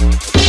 you